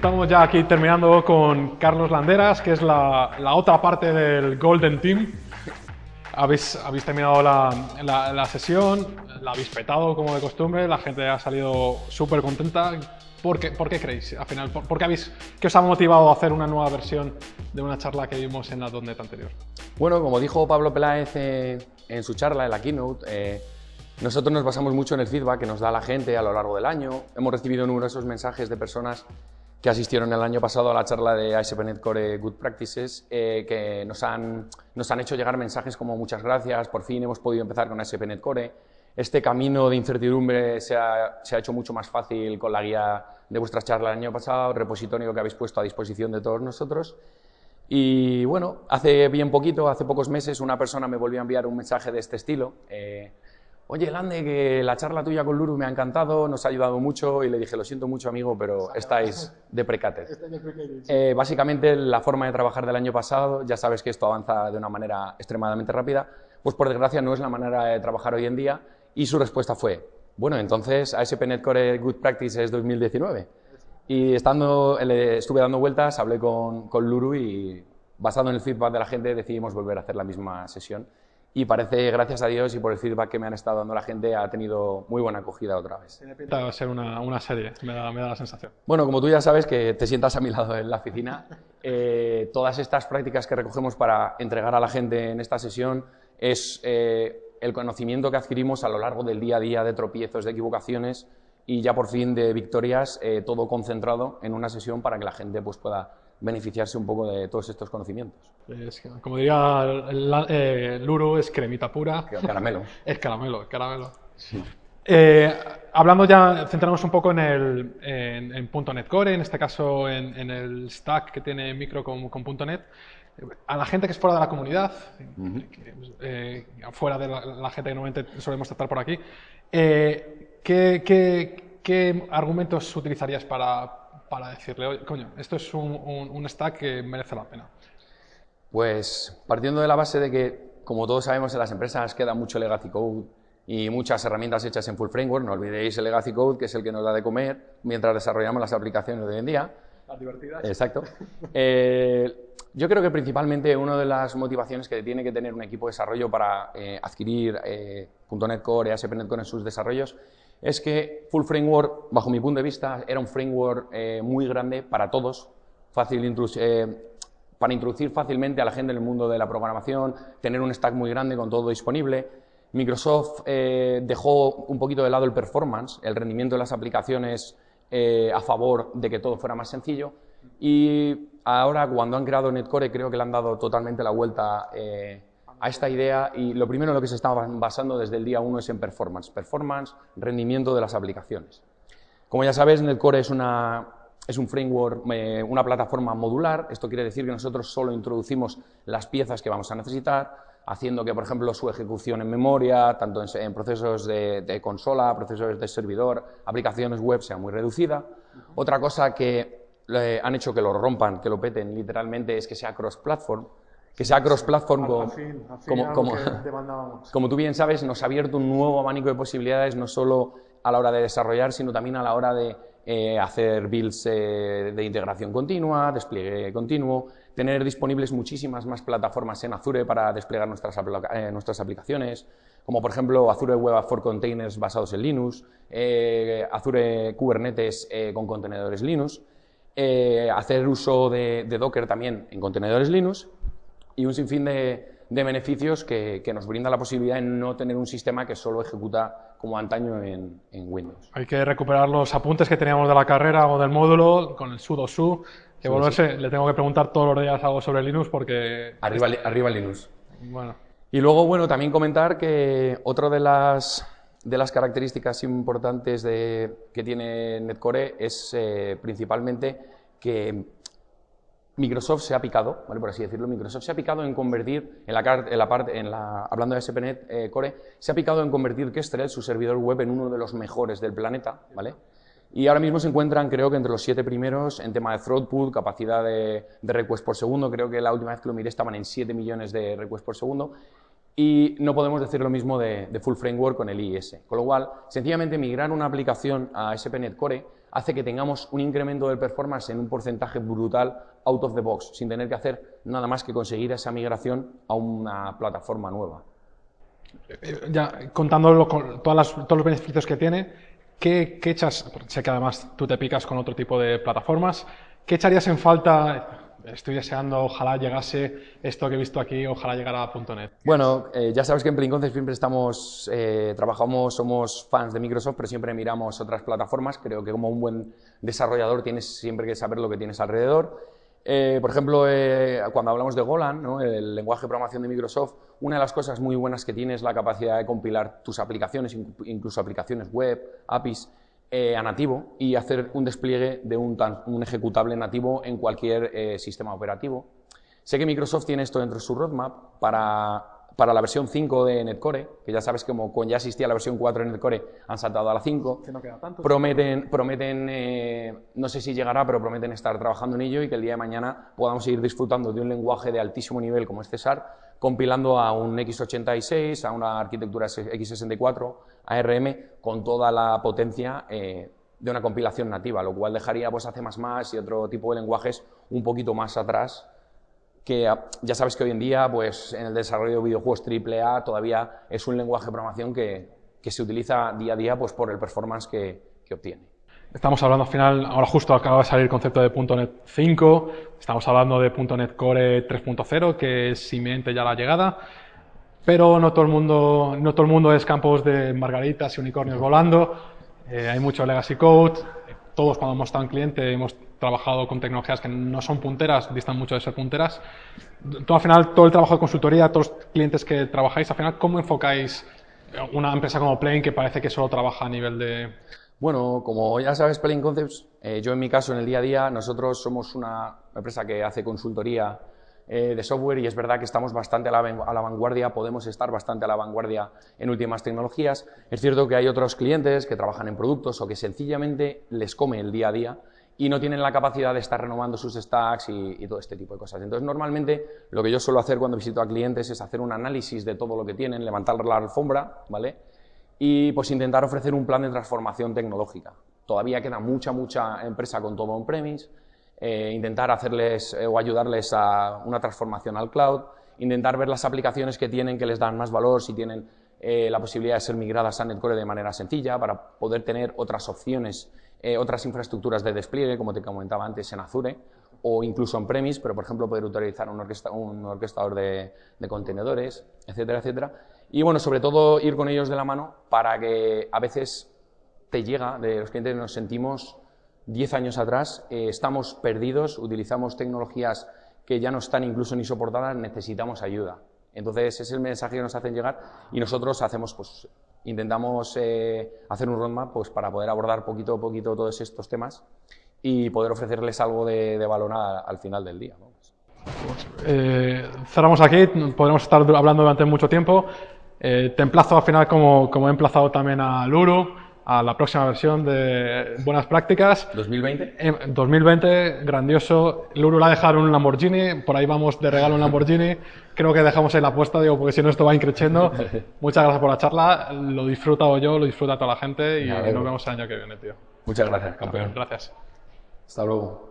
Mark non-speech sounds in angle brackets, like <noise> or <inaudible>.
Estamos ya aquí terminando con Carlos Landeras, que es la, la otra parte del Golden Team. Habéis, habéis terminado la, la, la, sesión, la habéis petado como de costumbre, la gente ha salido súper contenta. ¿Por qué, ¿Por qué, creéis? Al final, ¿por, por qué, habéis, ¿qué os ha motivado a hacer una nueva versión de una charla que vimos en la .NET anterior? Bueno, como dijo Pablo Peláez eh, en su charla, en la keynote, eh, nosotros nos basamos mucho en el feedback que nos da la gente a lo largo del año. Hemos recibido numerosos mensajes de personas que asistieron el año pasado a la charla de ASP.NET Core Good Practices, eh, que nos han, nos han hecho llegar mensajes como muchas gracias, por fin hemos podido empezar con ASP.NET Core. Este camino de incertidumbre se ha, se ha, hecho mucho más fácil con la guía de vuestra charla el año pasado, repositorio que habéis puesto a disposición de todos nosotros. Y bueno, hace bien poquito, hace pocos meses, una persona me volvió a enviar un mensaje de este estilo. Eh, Oye, Lande, que la charla tuya con Luru me ha encantado, nos ha ayudado mucho y le dije, lo siento mucho amigo, pero estáis deprecated. Eh, básicamente la forma de trabajar del año pasado, ya sabes que esto avanza de una manera extremadamente rápida, pues por desgracia no es la manera de trabajar hoy en día y su respuesta fue, bueno, entonces ASP.NET Core Good Practice es 2019. Y estando, le estuve dando vueltas, hablé con, con Luru y basado en el feedback de la gente decidimos volver a hacer la misma sesión y parece, gracias a Dios y por el feedback que me han estado dando la gente, ha tenido muy buena acogida otra vez. Tiene pinta de ser una, una serie, me da, me da, la sensación. Bueno, como tú ya sabes que te sientas a mi lado en la oficina, eh, todas estas prácticas que recogemos para entregar a la gente en esta sesión es eh, el conocimiento que adquirimos a lo largo del día a día de tropiezos, de equivocaciones y ya por fin de victorias, eh, todo concentrado en una sesión para que la gente pues, pueda beneficiarse un poco de todos estos conocimientos. Es, como diría la, eh, Luru, es cremita pura. Caramelo. <laughs> es caramelo, es caramelo. Sí. Eh, hablando ya, centramos un poco en, el, en, en .NET Core, en este caso en, en, el stack que tiene Micro con, con .NET. A la gente que es fuera de la comunidad, uh -huh. eh, fuera de la, la, gente que normalmente solemos tratar por aquí, eh, ¿qué, qué, ¿qué argumentos utilizarías para, para decirle, oye, coño, esto es un, un, un, stack que merece la pena? Pues partiendo de la base de que, como todos sabemos, en las empresas queda mucho legacy code y muchas herramientas hechas en full framework, no olvidéis el legacy code, que es el que nos da de comer mientras desarrollamos las aplicaciones de hoy en día. Las divertidas. Exacto. <laughs> eh, yo creo que principalmente una de las motivaciones que tiene que tener un equipo de desarrollo para eh, adquirir eh, .NET Core y ASP.NET Core en sus desarrollos es que Full Framework, bajo mi punto de vista, era un framework eh, muy grande para todos, fácil eh, para introducir fácilmente a la gente en el mundo de la programación, tener un stack muy grande con todo disponible. Microsoft eh, dejó un poquito de lado el performance, el rendimiento de las aplicaciones a favor de que todo fuera más sencillo. Y ahora, cuando han creado Netcore, creo que le han dado totalmente la vuelta a esta idea y lo primero en lo que se está basando desde el día uno es en performance. Performance, rendimiento de las aplicaciones. Como ya sabes, Netcore es, una, es un framework, eh, una plataforma modular. Esto quiere decir que nosotros solo introducimos las piezas que vamos a necesitar, haciendo que, por ejemplo, su ejecución en memoria, tanto en, procesos de, de, consola, procesos de servidor, aplicaciones web, sea muy reducida. Otra cosa que eh, han hecho que lo rompan, que lo peten literalmente, es que sea cross-platform que sea cross-platform, como, como, como, <laughs> como, tú bien sabes, nos ha abierto un nuevo abanico de posibilidades, no solo a la hora de desarrollar, sino también a la hora de eh, hacer builds eh, de integración continua, despliegue continuo, tener disponibles muchísimas más plataformas en Azure para desplegar nuestras, eh, nuestras aplicaciones, como por ejemplo Azure Web for Containers basados en Linux, Azure Kubernetes con contenedores Linux, hacer uso de, de Docker también en contenedores Linux, y un sinfín de, de beneficios que, que, nos brinda la posibilidad de no tener un sistema que solo ejecuta como antaño en, en, Windows. Hay que recuperar los apuntes que teníamos de la carrera o del módulo con el sudo su, que sí, volverse, sí. le tengo que preguntar todos los días algo sobre Linux porque... Arriba, arriba Linux. Bueno. Y luego, bueno, también comentar que otra de las, de las características importantes de, que tiene Netcore es eh, principalmente que Microsoft se ha picado, ¿vale? por así decirlo, Microsoft se ha picado en convertir, en la, parte, en la, hablando de SPNet eh, Core, se ha picado en convertir Kestrel, su servidor web, en uno de los mejores del planeta, ¿vale? Y ahora mismo se encuentran, creo que entre los siete primeros en tema de throughput, capacidad de, de request por segundo, creo que la última vez que lo miré estaban en 7 millones de requests por segundo, y no podemos decir lo mismo de, Full Framework con el IIS. Con lo cual, sencillamente migrar una aplicación a SPNet Core hace que tengamos un incremento del performance en un porcentaje brutal out of the box, sin tener que hacer nada más que conseguir esa migración a una plataforma nueva. Eh, ya contando todos los beneficios que tiene, ¿qué, ¿qué, echas? Sé que además tú te picas con otro tipo de plataformas. ¿Qué echarías en falta estoy deseando, ojalá llegase esto que he visto aquí, ojalá llegara a .NET. Bueno, eh, ya sabes que en Play siempre estamos, eh, trabajamos, somos fans de Microsoft, pero siempre miramos otras plataformas. Creo que como un buen desarrollador tienes siempre que saber lo que tienes alrededor. Eh, por ejemplo, cuando hablamos de Golan, el lenguaje de programación de Microsoft, una de las cosas muy buenas que tiene es la capacidad de compilar tus aplicaciones, incluso aplicaciones web, APIs, eh, a nativo y hacer un despliegue de un, un ejecutable nativo en cualquier eh, sistema operativo. Sé que Microsoft tiene esto dentro de su roadmap para, para la versión 5 de Netcore, que ya sabes que como ya existía la versión 4 de Netcore, han saltado a la 5. no queda tanto. Prometen, prometen eh, no sé si llegará, pero prometen estar trabajando en ello y que el día de mañana podamos seguir disfrutando de un lenguaje de altísimo nivel como es César, compilando a un x86, a una arquitectura x64, ARM, con toda la potencia eh, de una compilación nativa, lo cual dejaría pues, a C++ y otro tipo de lenguajes un poquito más atrás, que ah, ya sabes que hoy en día pues, en el desarrollo de videojuegos AAA todavía es un lenguaje de programación que, que se utiliza día a día pues, por el performance que, que obtiene. Estamos hablando al final, ahora justo acaba de salir el concepto de .NET 5, estamos hablando de .NET Core 3.0, que es inminente ya la llegada, pero no todo el mundo, no todo el mundo es campos de margaritas y unicornios volando, eh, hay mucho legacy code, todos cuando hemos estado en cliente hemos trabajado con tecnologías que no son punteras, distan mucho de ser punteras. Todo, al final, todo el trabajo de consultoría, todos los clientes que trabajáis, al final, ¿cómo enfocáis una empresa como Plane que parece que solo trabaja a nivel de bueno, como ya sabes, Plane Concepts, eh, yo en mi caso, en el día a día, nosotros somos una empresa que hace consultoría eh, de software y es verdad que estamos bastante a la, a la, vanguardia, podemos estar bastante a la vanguardia en últimas tecnologías. Es cierto que hay otros clientes que trabajan en productos o que sencillamente les come el día a día y no tienen la capacidad de estar renovando sus stacks y, todo este tipo de cosas. Entonces, normalmente lo que yo suelo hacer cuando visito a clientes es hacer un análisis de todo lo que tienen, levantar la alfombra, ¿vale? y pues intentar ofrecer un plan de transformación tecnológica. Todavía queda mucha, mucha empresa con todo on-premise, eh, intentar hacerles eh, o ayudarles a una transformación al cloud, intentar ver las aplicaciones que tienen que les dan más valor, si tienen eh, la posibilidad de ser migradas a Netcore de manera sencilla para poder tener otras opciones, otras infraestructuras de despliegue, como te comentaba antes en Azure, o incluso on-premise, pero por ejemplo poder utilizar un, un orquestador de, de contenedores, etcétera, etcétera. Y bueno, sobre todo ir con ellos de la mano para que a veces te llega, de los clientes nos sentimos 10 años atrás, eh, estamos perdidos, utilizamos tecnologías que ya no están incluso ni soportadas, necesitamos ayuda. Entonces, ese es el mensaje que nos hacen llegar y nosotros hacemos, pues, intentamos eh, hacer un roadmap pues, para poder abordar poquito a poquito todos estos temas y poder ofrecerles algo de, valor al final del día. Eh, cerramos aquí, podremos estar hablando durante mucho tiempo. Eh, te emplazo al final, como, como, he emplazado también a Luru, a la próxima versión de Buenas Prácticas. ¿2020? 2020, grandioso. Luru la ha dejado un Lamborghini, por ahí vamos de regalo un Lamborghini. Creo que dejamos ahí la apuesta, digo, porque si no esto va increciendo. <laughs> Muchas gracias por la charla, lo he disfrutado yo, lo disfruta toda la gente y nos vemos el año que viene, tío. Muchas gracias, campeón. Gracias. Hasta luego.